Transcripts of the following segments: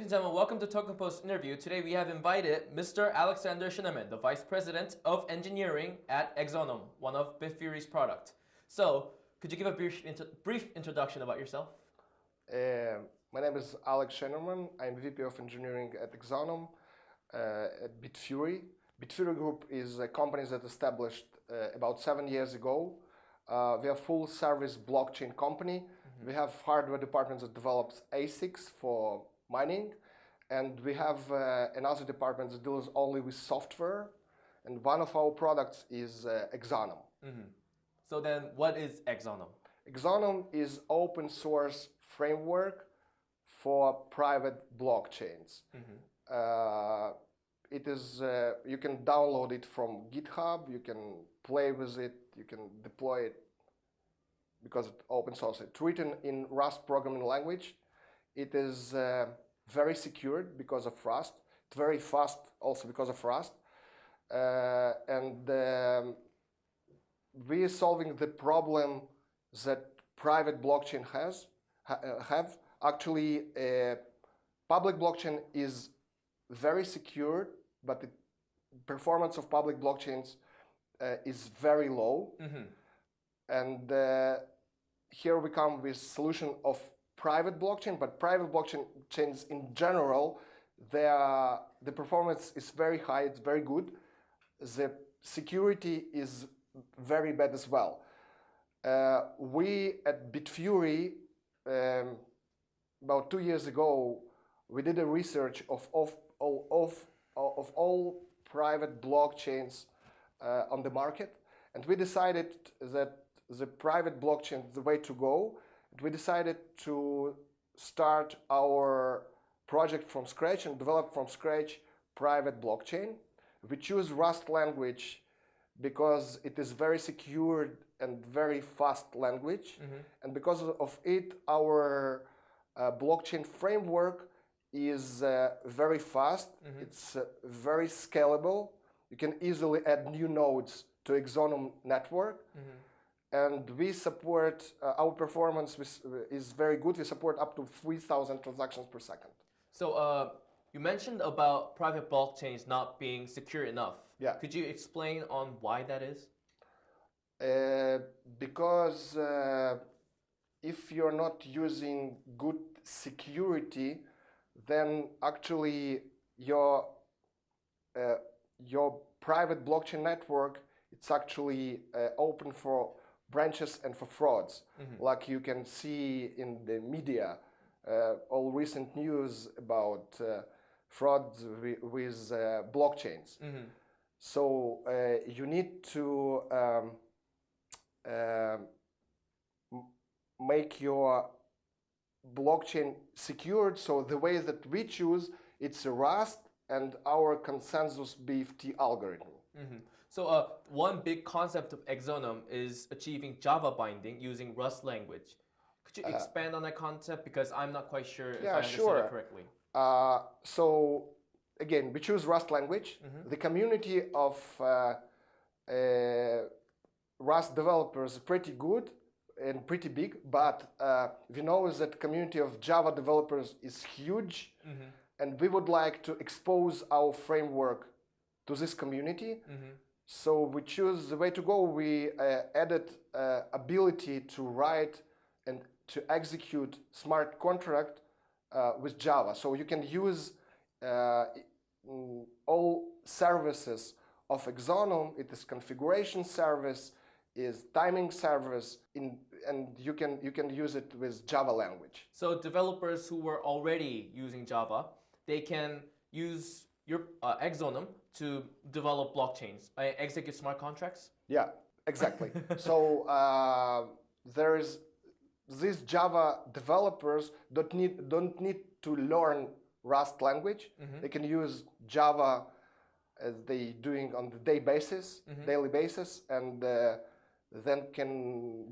Ladies and gentlemen, welcome to Token Post interview. Today we have invited Mr. Alexander Shineman, the Vice President of Engineering at Exonum, one of Bitfury's products. So, could you give a brief, brief introduction about yourself? Uh, my name is Alex Shineman. I'm VP of Engineering at Exonum uh, at Bitfury. Bitfury Group is a company that established uh, about seven years ago. Uh, we are a full service blockchain company. Mm -hmm. We have hardware departments that develops ASICs for mining. And we have uh, another department that deals only with software. And one of our products is uh, Exonum. Mm -hmm. So then what is Exonum? Exonum is open source framework for private blockchains. Mm -hmm. uh, it is, uh, you can download it from GitHub, you can play with it, you can deploy it because it's open source. It's written in Rust programming language. It is uh, very secured because of Rust. It's very fast also because of Rust. Uh, and um, we are solving the problem that private blockchain has ha uh, have. Actually, a public blockchain is very secure, but the performance of public blockchains uh, is very low. Mm -hmm. And uh, here we come with solution of private blockchain, but private blockchain chains in general, are, the performance is very high, it's very good. The security is very bad as well. Uh, we at Bitfury, um, about two years ago, we did a research of, of, of, of all private blockchains uh, on the market, and we decided that the private blockchain is the way to go, we decided to start our project from scratch and develop from scratch private blockchain. We choose Rust language because it is very secure and very fast language. Mm -hmm. And because of it, our uh, blockchain framework is uh, very fast. Mm -hmm. It's uh, very scalable. You can easily add new nodes to Exonum network. Mm -hmm and we support, uh, our performance is very good. We support up to 3,000 transactions per second. So uh, you mentioned about private blockchains not being secure enough. Yeah. Could you explain on why that is? Uh, because uh, if you're not using good security, then actually your uh, your private blockchain network it's actually uh, open for branches and for frauds. Mm -hmm. Like you can see in the media, uh, all recent news about uh, frauds with uh, blockchains. Mm -hmm. So uh, you need to um, um make your blockchain secured. So the way that we choose, it's Rust and our consensus BFT algorithm. Mm -hmm. So uh, one big concept of Exonum is achieving Java binding using Rust language. Could you uh, expand uh, on that concept? Because I'm not quite sure if yeah, I understand sure. it correctly. Uh, so again, we choose Rust language. Mm -hmm. The community of uh, uh, Rust developers is pretty good and pretty big, but we know that community of Java developers is huge. Mm -hmm. And we would like to expose our framework to this community. Mm -hmm. So we choose the way to go. We uh, added uh, ability to write and to execute smart contract uh, with Java. So you can use uh, all services of Exonum. It is configuration service, is timing service, in, and you can you can use it with Java language. So developers who were already using Java, they can use your uh, Exonum to develop blockchains, uh, execute smart contracts? Yeah, exactly. so uh, there is these Java developers don't need don't need to learn Rust language. Mm -hmm. They can use Java as they doing on the day basis, mm -hmm. daily basis, and uh, then can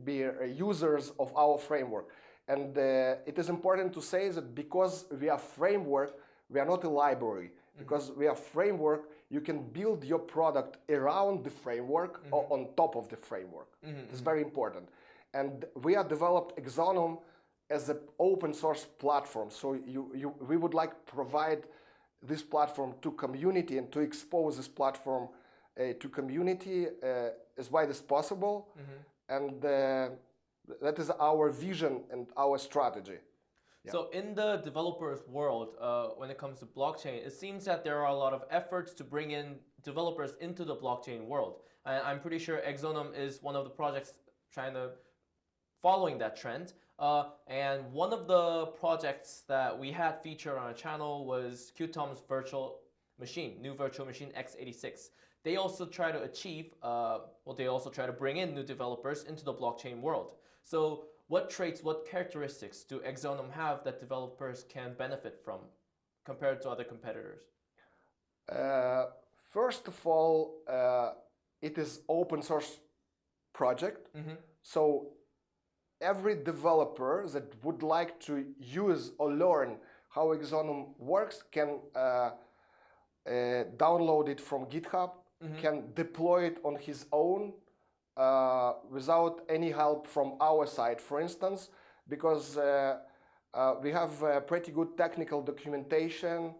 be users of our framework. And uh, it is important to say that because we are framework, we are not a library. Mm -hmm. Because we are framework, you can build your product around the framework mm -hmm. or on top of the framework. Mm -hmm. It's very important. And we have developed Exonum as an open source platform. So you, you, we would like provide this platform to community and to expose this platform uh, to community uh, as wide as possible. And uh, that is our vision and our strategy. So in the developers world, uh, when it comes to blockchain, it seems that there are a lot of efforts to bring in developers into the blockchain world. And I'm pretty sure Exonum is one of the projects trying to following that trend. Uh, and one of the projects that we had featured on our channel was Qtum's virtual machine, new virtual machine x86. They also try to achieve, uh, well, they also try to bring in new developers into the blockchain world. So what traits, what characteristics do Exonum have that developers can benefit from compared to other competitors? Uh, first of all, uh, it is open source project. So every developer that would like to use or learn how Exonum works can uh, uh, download it from GitHub, can deploy it on his own uh, without any help from our side, for instance, because uh, uh, we have pretty good technical documentation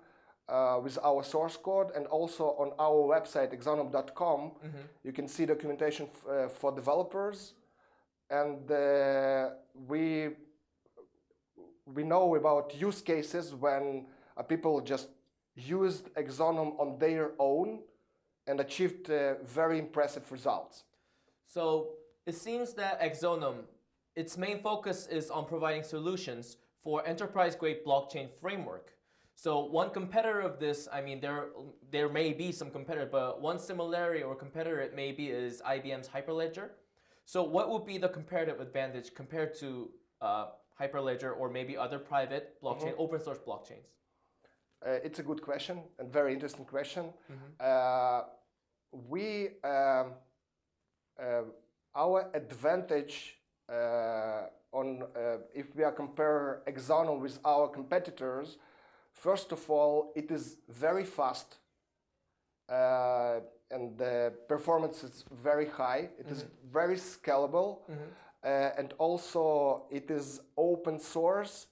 uh, with our source code and also on our website exonum.com you can see documentation uh, for developers and uh, we we know about use cases when uh, people just used Exonum on their own and achieved uh, very impressive results. So it seems that Exonum, its main focus is on providing solutions for enterprise-grade blockchain framework. So one competitor of this, I mean, there there may be some competitor, but one similarity or competitor it may be is IBM's Hyperledger. So what would be the comparative advantage compared to uh, Hyperledger or maybe other private blockchain, open source blockchains? Uh, it's a good question and very interesting question. Uh, we um, our advantage uh, on uh, if we are compare Exonum with our competitors, first of all, it is very fast uh, and the performance is very high. It is very scalable, uh, and also it is open source.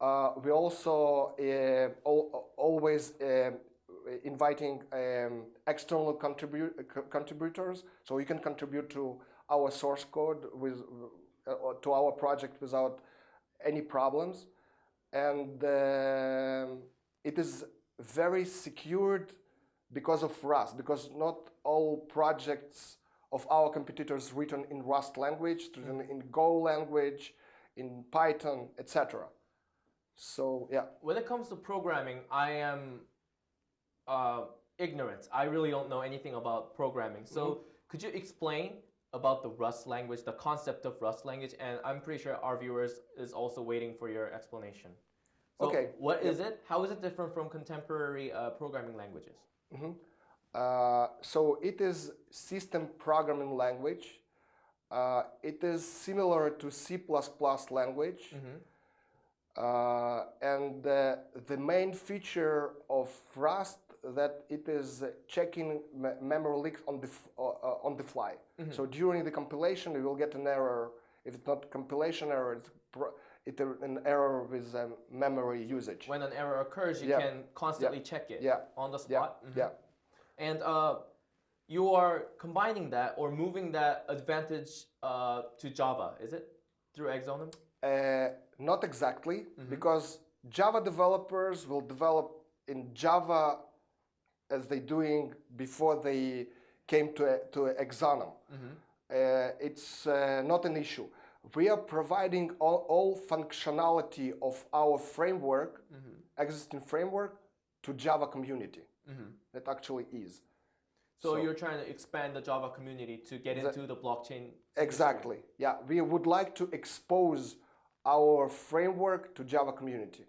Uh, we also uh, al- always uh, inviting um, external contribu- co- contributors, so you can contribute to our source code with uh, to our project without any problems, and um it is very secured because of Rust, because not all projects of our competitors written in Rust language, written in Go language, in Python, etc. So yeah, When it comes to programming, I am uh, ignorant. I really don't know anything about programming. So could you explain about the Rust language, the concept of Rust language? And I'm pretty sure our viewers is also waiting for your explanation. So Okay, What is it? How is it different from contemporary uh, programming languages? Uh, so it is system programming language. Uh, it is similar to C++ language. Uh, and uh, the main feature of Rust that it is checking me- memory leaks on the f- uh, uh, on the fly. So during the compilation, you will get an error. If it's not compilation error, it's it, an error with um, memory usage. When an error occurs, you Yeah. can constantly check it Yeah. on the yeah, spot. Mhm. yeah. And uh, you are combining that or moving that advantage uh, to Java, is it? Through Exonum? Uh, not exactly, because Java developers will develop in Java as they doing before they came to to Exonum. Uh, it's uh, not an issue. We are providing all, all functionality of our framework, existing framework, to Java community. That actually is. So, So- you're trying to expand the Java community to get into the blockchain. Exactly. Yeah, we would like to expose our framework to Java community.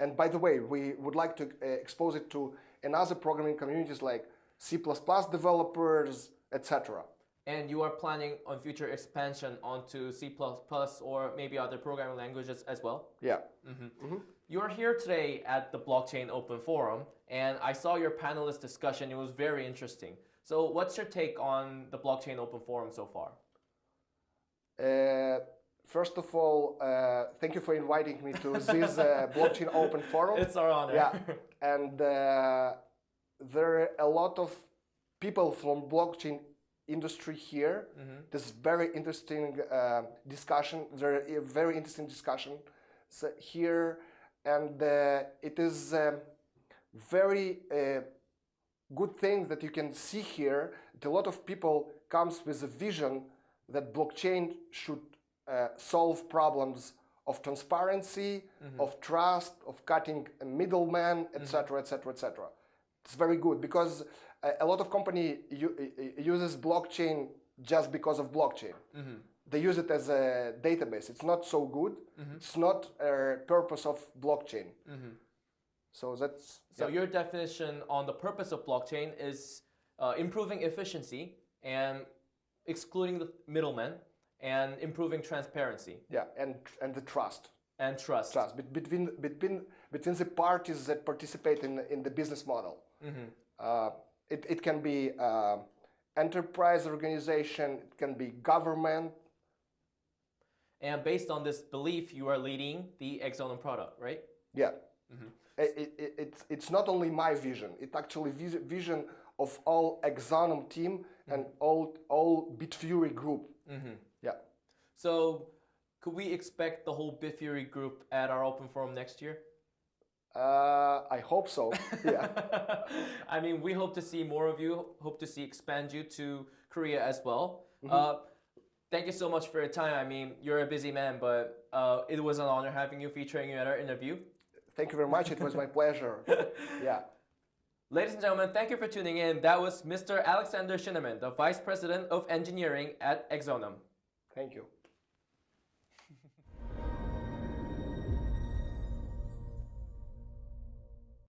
And by the way, we would like to uh, expose it to another programming communities like C++ developers, etc. And you are planning on future expansion onto C++ or maybe other programming languages as well? Yeah. You are here today at the Blockchain Open Forum, and I saw your panelist discussion. It was very interesting. So, what's your take on the Blockchain Open Forum so far? Uh, First of all, uh, thank you for inviting me to this uh, blockchain open forum. It's our honor. yeah, and uh, there are a lot of people from blockchain industry here. This very interesting uh, discussion. There are a very interesting discussion here, and uh, it is um, very uh, good thing that you can see here. That a lot of people comes with a vision that blockchain should uh, solve problems of transparency, mm-hmm. of trust, of cutting a middleman, etc., etc., etc. It's very good because a, a lot of company u- uh, uh, uses blockchain just because of blockchain. Mm-hmm. They use it as a database. It's not so good. Mm-hmm. It's not a purpose of blockchain. So that's So yeah. your definition on the purpose of blockchain is uh, improving efficiency and excluding the middlemen and improving transparency yeah, and and the trust. and trust. trust bet- between between between the parties that participate in in the business model. Uh, it it can be uh, enterprise organization, it can be government. And based on this belief, you are leading the Exonum product, right? Yeah, I- I- I- it's it's not only my vision; it's actually vis- vision of all Exonum team and all all Bitfury group. Yeah. So could we expect the whole Bitfury group at our open forum next year? Uh, I hope so. yeah. I mean, we hope to see more of you. Hope to see expand you to Korea as well. Mm-hmm. Uh, thank you so much for your time. I mean, you're a busy man, but uh, it was an honor having you, featuring you at our interview. Thank you very much. It was my pleasure. Yeah. Ladies and gentlemen, thank you for tuning in. That was Mr. Alexander Shineman, the Vice President of Engineering at Exonum. Thank you.